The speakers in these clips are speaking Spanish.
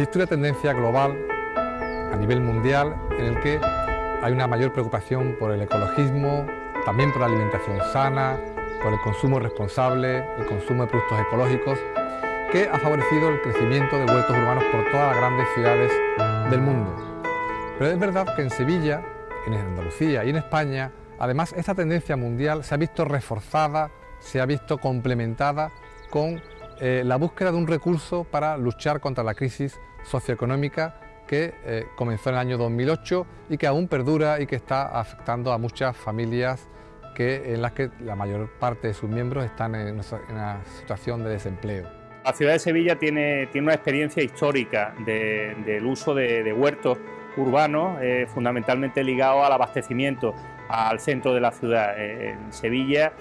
Existe una tendencia global a nivel mundial en el que hay una mayor preocupación por el ecologismo, también por la alimentación sana, por el consumo responsable, el consumo de productos ecológicos, que ha favorecido el crecimiento de huertos urbanos por todas las grandes ciudades del mundo. Pero es verdad que en Sevilla, en Andalucía y en España, además esta tendencia mundial se ha visto reforzada, se ha visto complementada con eh, la búsqueda de un recurso para luchar contra la crisis socioeconómica que eh, comenzó en el año 2008 y que aún perdura y que está afectando a muchas familias que, en las que la mayor parte de sus miembros están en una, situación de desempleo. La ciudad de Sevilla tiene, tiene una experiencia histórica del uso de, huertos urbanos, eh, fundamentalmente ligados al abastecimiento al centro de la ciudad. Eh, en Sevilla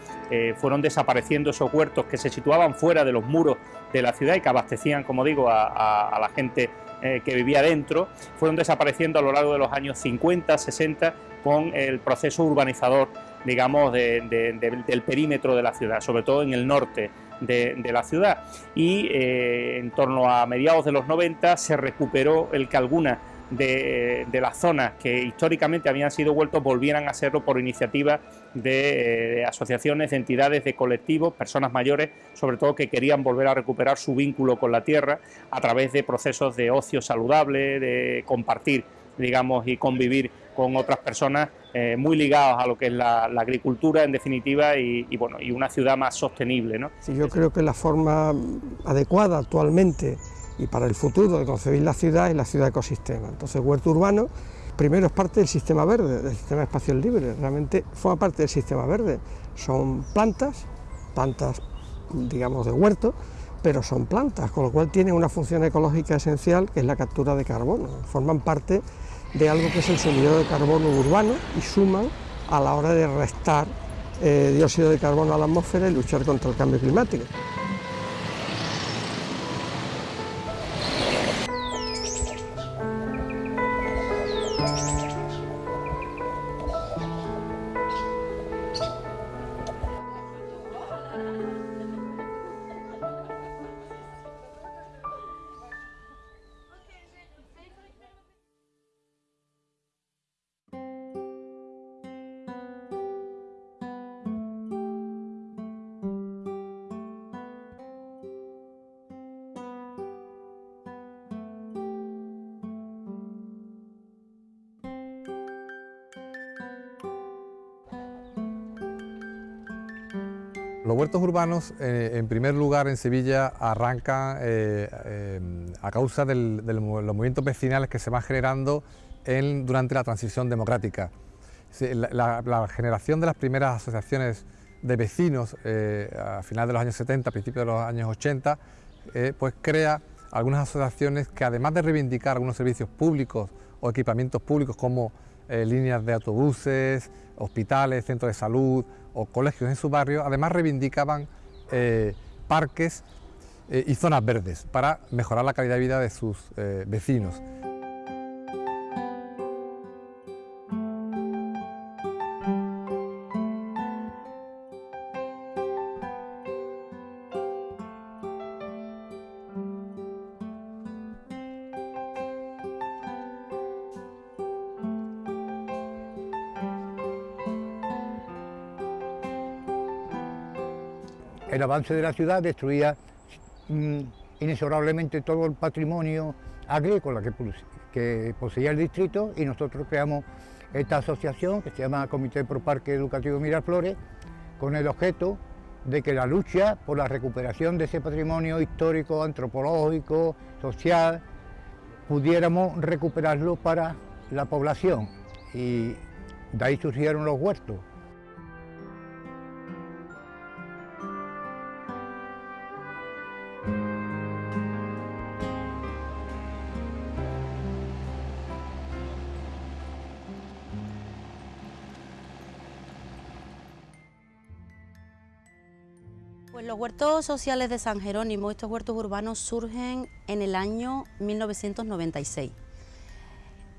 fueron desapareciendo esos huertos que se situaban fuera de los muros de la ciudad y que abastecían, como digo, a la gente eh, que vivía dentro, fueron desapareciendo a lo largo de los años 50, 60 con el proceso urbanizador, digamos, del perímetro de la ciudad, sobre todo en el norte de, la ciudad. Y eh, en torno a mediados de los 90 se recuperó el que algunas de, las zonas que históricamente habían sido vueltos volvieran a serlo por iniciativa de, asociaciones, de entidades, de colectivos, personas mayores, sobre todo que querían volver a recuperar su vínculo con la tierra a través de procesos de ocio saludable, de compartir, digamos, y convivir con otras personas eh, muy ligados a lo que es la, agricultura en definitiva y, bueno, y una ciudad más sostenible. ¿no? Sí, yo creo que la forma adecuada actualmente y para el futuro de concebir la ciudad y la ciudad ecosistema. Entonces, huerto urbano, primero es parte del sistema verde, del sistema espacial libre, realmente forma parte del sistema verde. Son plantas, plantas, digamos, de huerto, pero son plantas, con lo cual tienen una función ecológica esencial que es la captura de carbono. Forman parte de algo que es el sumidero de carbono urbano y suman a la hora de restar eh, dióxido de carbono a la atmósfera y luchar contra el cambio climático. Los huertos urbanos, eh, en primer lugar, en Sevilla, arrancan eh, eh, a causa de los movimientos vecinales que se van generando durante la transición democrática. La, generación de las primeras asociaciones de vecinos a finales de los años 70, a principios de los años 80, pues crea algunas asociaciones que además de reivindicar algunos servicios públicos o equipamientos públicos como líneas de autobuses, hospitales, centros de salud o colegios en su barrio, además reivindicaban eh, parques eh, y zonas verdes para mejorar la calidad de vida de sus eh, vecinos. El avance de la ciudad destruía mm, inexorablemente todo el patrimonio agrícola que, poseía el distrito y nosotros creamos esta asociación que se llama Comité Pro Parque Educativo Miraflores con el objeto de que la lucha por la recuperación de ese patrimonio histórico, antropológico, social, pudiéramos recuperarlo para la población y de ahí surgieron los huertos. Pues los huertos sociales de San Jerónimo, estos huertos urbanos surgen en el año 1996.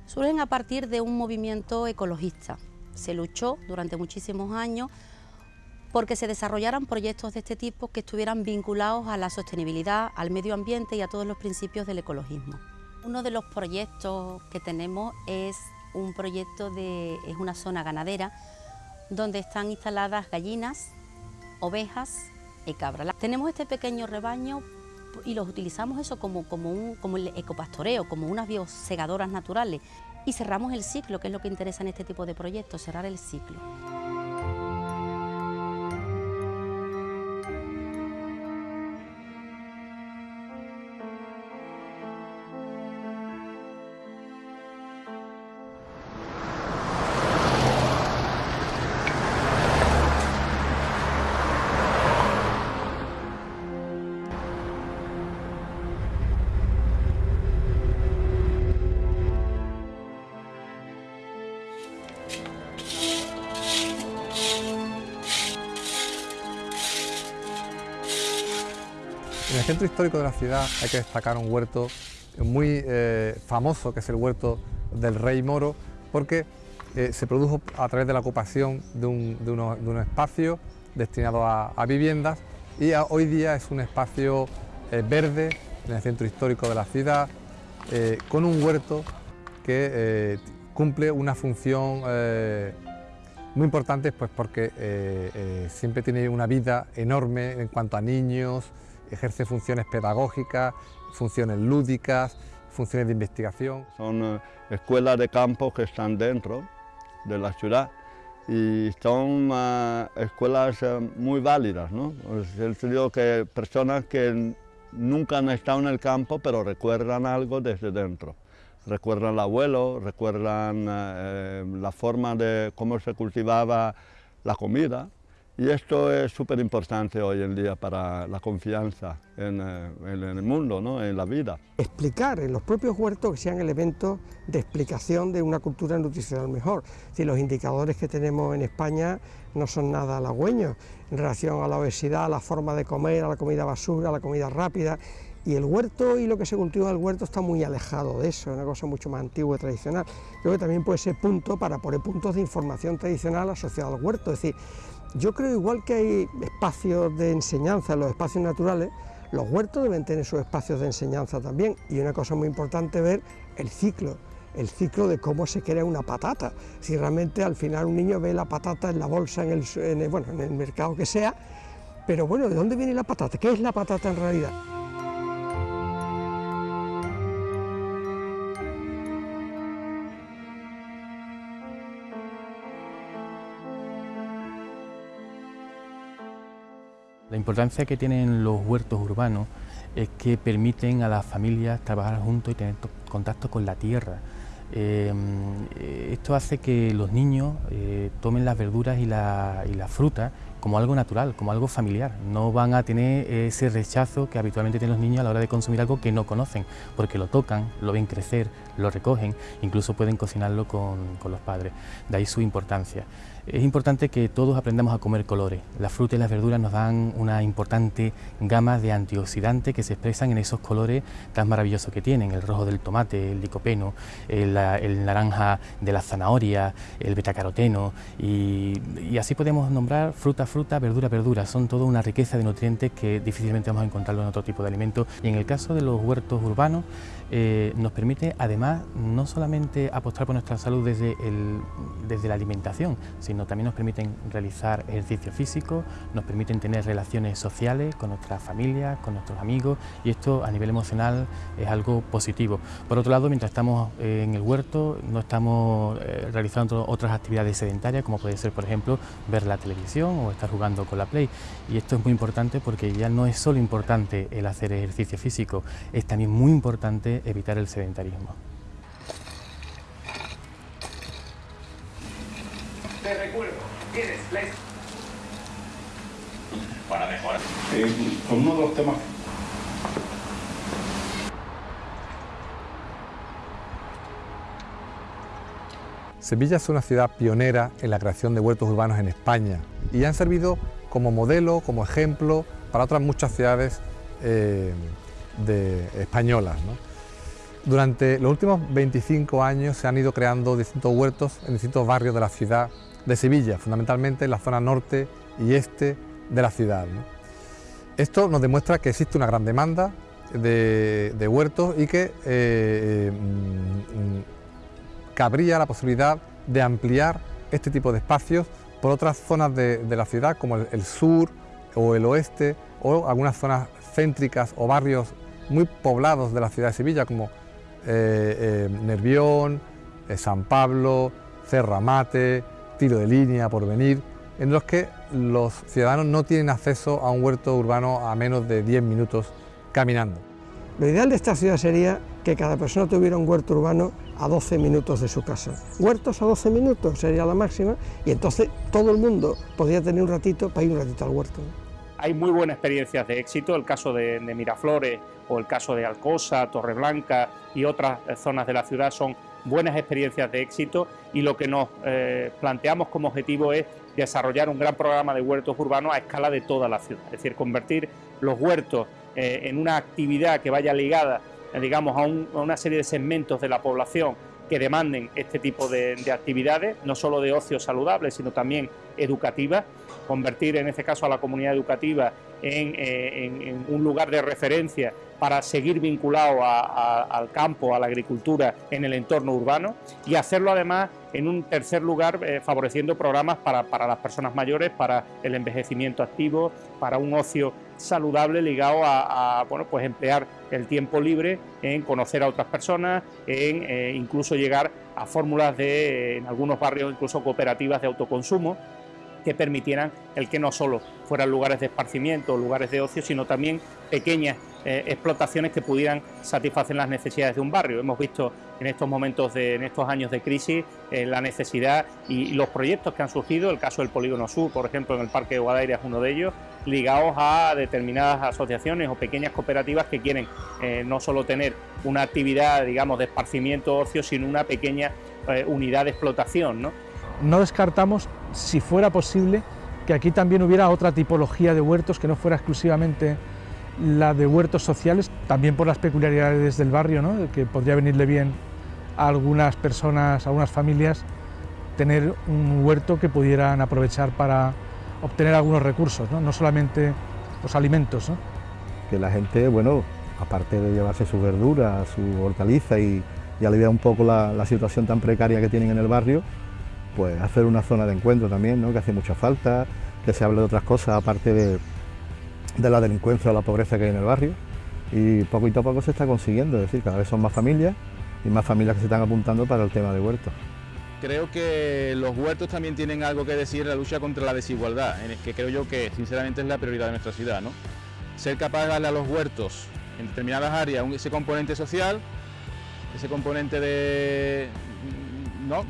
Surgen a partir de un movimiento ecologista. Se luchó durante muchísimos años porque se desarrollaran proyectos de este tipo que estuvieran vinculados a la sostenibilidad, al medio ambiente y a todos los principios del ecologismo. Uno de los proyectos que tenemos es un proyecto de es una zona ganadera donde están instaladas gallinas, ovejas Tenemos este pequeño rebaño y los utilizamos eso como, como, un, como el ecopastoreo, como unas biosegadoras naturales y cerramos el ciclo, que es lo que interesa en este tipo de proyectos, cerrar el ciclo. Centro histórico de la ciudad hay que destacar un huerto muy eh, famoso, que es el huerto del Rey Moro, porque eh, se produjo a través de la ocupación de un, espacio destinado a, viviendas y hoy día es un espacio eh, verde en el centro histórico de la ciudad, con un huerto que cumple una función muy importante pues porque siempre tiene una vida enorme en cuanto a niños, ejerce funciones pedagógicas, funciones lúdicas, funciones de investigación. Son eh, escuelas de campo que están dentro de la ciudad y son eh, escuelas eh, muy válidas, ¿no? Es decir, que personas que nunca han estado en el campo pero recuerdan algo desde dentro. Recuerdan el abuelo, recuerdan la forma de cómo se cultivaba la comida, y esto es súper importante hoy en día para la confianza en, eh, el mundo, ¿no? en la vida. Explicar en los propios huertos que sean elementos de explicación de una cultura nutricional mejor. Si los indicadores que tenemos en España no son nada halagüeños en relación a la obesidad, a la forma de comer, a la comida basura, a la comida rápida, y el huerto y lo que se cultiva en el huerto está muy alejado de eso, es una cosa mucho más antigua y tradicional. Creo que también puede ser punto para poner puntos de información tradicional asociados al huerto, es decir, yo creo igual que hay espacios de enseñanza en los espacios naturales, los huertos deben tener sus espacios de enseñanza también y una cosa muy importante ver el ciclo, el ciclo de cómo se crea una patata. Si realmente al final un niño ve la patata en la bolsa, en el, bueno, en el mercado que sea, pero bueno, ¿de dónde viene la patata? ¿Qué es la patata en realidad? La importancia que tienen los huertos urbanos es que permiten a las familias trabajar juntos y tener contacto con la tierra. Eh, esto hace que los niños eh, tomen las verduras y la, y la fruta como algo natural, como algo familiar. No van a tener ese rechazo que habitualmente tienen los niños a la hora de consumir algo que no conocen, porque lo tocan, lo ven crecer, lo recogen, incluso pueden cocinarlo con, con los padres. De ahí su importancia. Es importante que todos aprendamos a comer colores. Las frutas y las verduras nos dan una importante gama de antioxidantes que se expresan en esos colores tan maravillosos que tienen, el rojo del tomate, el licopeno, el, naranja de la zanahoria, el betacaroteno y, y así podemos nombrar fruta, fruta, verdura, verdura. Son toda una riqueza de nutrientes que difícilmente vamos a encontrarlo en otro tipo de alimentos y en el caso de los huertos urbanos eh, nos permite además no solamente apostar por nuestra salud desde, el, desde la alimentación, sino también nos permiten realizar ejercicio físico, nos permiten tener relaciones sociales con nuestras familias, con nuestros amigos y esto a nivel emocional es algo positivo. Por otro lado, mientras estamos eh, en el huerto no estamos eh, realizando otras actividades sedentarias como puede ser por ejemplo ver la televisión o estar jugando con la Play y esto es muy importante porque ya no es solo importante el hacer ejercicio físico, es también muy importante evitar el sedentarismo. Te recuerdo, tienes para mejorar. Eh, con uno de los temas Sevilla es una ciudad pionera en la creación de huertos urbanos en España y han servido como modelo, como ejemplo para otras muchas ciudades eh, españolas. Durante los últimos 25 años se han ido creando distintos huertos en distintos barrios de la ciudad de Sevilla, fundamentalmente en la zona norte y este de la ciudad. Esto nos demuestra que existe una gran demanda de, huertos y que eh, mm, cabría la posibilidad de ampliar este tipo de espacios por otras zonas de, la ciudad como el, sur o el oeste o algunas zonas céntricas o barrios muy poblados de la ciudad de Sevilla como eh, eh, Nervión, San Pablo, Cerramate, Tiro de Línea, Porvenir, en los que los ciudadanos no tienen acceso a un huerto urbano a menos de 10 minutos caminando. Lo ideal de esta ciudad sería que cada persona tuviera un huerto urbano a 12 minutos de su casa. Huertos a 12 minutos sería la máxima y entonces todo el mundo podría tener un ratito para ir un ratito al huerto. Hay muy buenas experiencias de éxito, el caso de, Miraflores o el caso de Alcosa, Torreblanca y otras zonas de la ciudad son buenas experiencias de éxito y lo que nos eh, planteamos como objetivo es desarrollar un gran programa de huertos urbanos a escala de toda la ciudad, es decir, convertir los huertos eh, en una actividad que vaya ligada, eh, digamos, a, una serie de segmentos de la población que demanden este tipo de, actividades, no solo de ocio saludable, sino también educativas, convertir en este caso a la comunidad educativa en, eh, un lugar de referencia para seguir vinculado al campo, a la agricultura en el entorno urbano y hacerlo además en un tercer lugar favoreciendo programas para las personas mayores, para el envejecimiento activo, para un ocio saludable ligado a, bueno, pues emplear el tiempo libre en conocer a otras personas, en eh, incluso llegar a fórmulas de, en algunos barrios, incluso cooperativas de autoconsumo, que permitieran el que no solo fueran lugares de esparcimiento, lugares de ocio, sino también pequeñas eh, explotaciones que pudieran satisfacer las necesidades de un barrio. Hemos visto en estos momentos, de, en estos años de crisis, eh, la necesidad y, los proyectos que han surgido, el caso del Polígono Sur, por ejemplo, en el Parque de Guadaira es uno de ellos, ligados a determinadas asociaciones o pequeñas cooperativas que quieren eh, no solo tener una actividad, digamos, de esparcimiento ocio, sino una pequeña unidad de explotación. ¿no? no descartamos, si fuera posible, que aquí también hubiera otra tipología de huertos que no fuera exclusivamente la de huertos sociales, también por las peculiaridades del barrio, ¿no? que podría venirle bien a algunas personas, a algunas familias, tener un huerto que pudieran aprovechar para obtener algunos recursos, no, solamente los alimentos. Que la gente, bueno, aparte de llevarse su verdura, su hortaliza y, aliviar un poco la situación tan precaria que tienen en el barrio, pues hacer una zona de encuentro también, ¿no? que hace mucha falta, que se hable de otras cosas aparte de, la delincuencia o la pobreza que hay en el barrio y poco y poco se está consiguiendo, es decir, cada vez son más familias y más familias que se están apuntando para el tema de huertos. Creo que los huertos también tienen algo que decir en la lucha contra la desigualdad, en el que creo yo que sinceramente es la prioridad de nuestra ciudad. ¿no? Ser capaz de darle a los huertos en determinadas áreas ese componente social, ese componente de,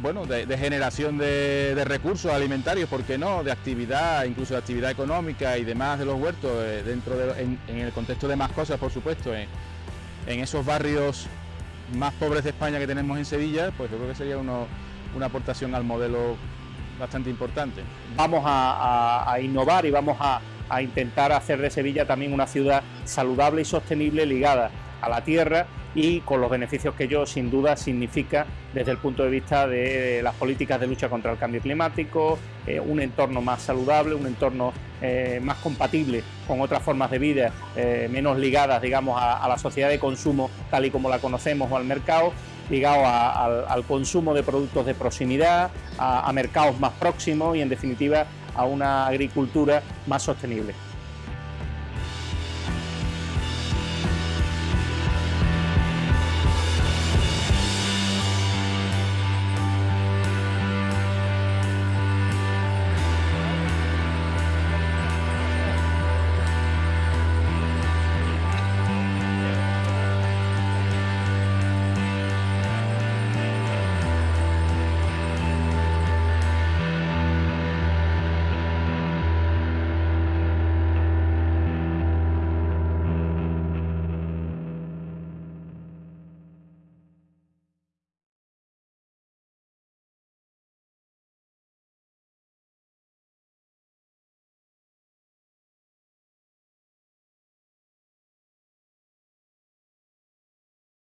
bueno, de, generación de, recursos alimentarios, ¿por qué no? De actividad, incluso de actividad económica y demás de los huertos, eh, dentro de, en, el contexto de más cosas, por supuesto, en, esos barrios más pobres de España que tenemos en Sevilla, pues yo creo que sería una aportación al modelo bastante importante. Vamos a, innovar y vamos a, a intentar hacer de Sevilla también una ciudad saludable y sostenible ligada a la tierra y con los beneficios que ello sin duda significa desde el punto de vista de las políticas de lucha contra el cambio climático, eh, un entorno más saludable, un entorno eh, más compatible con otras formas de vida, eh, menos ligadas digamos a, la sociedad de consumo tal y como la conocemos o al mercado, ligado al, consumo de productos de proximidad, a mercados más próximos y en definitiva a una agricultura más sostenible.